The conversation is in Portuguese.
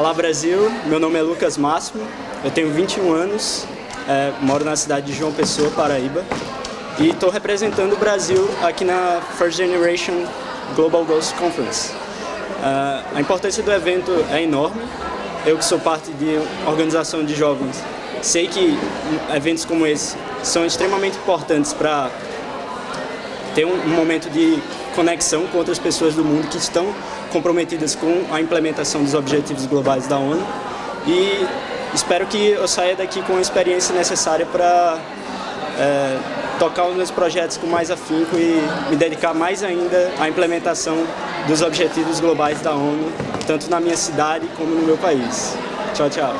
Olá Brasil, meu nome é Lucas Máximo, eu tenho 21 anos, é, moro na cidade de João Pessoa, Paraíba, e estou representando o Brasil aqui na First Generation Global Ghost Conference. Uh, a importância do evento é enorme, eu que sou parte de organização de jovens, sei que eventos como esse são extremamente importantes para ter um, um momento de conexão com outras pessoas do mundo que estão comprometidas com a implementação dos objetivos globais da ONU e espero que eu saia daqui com a experiência necessária para é, tocar os meus projetos com mais afinco e me dedicar mais ainda à implementação dos objetivos globais da ONU, tanto na minha cidade como no meu país. Tchau, tchau.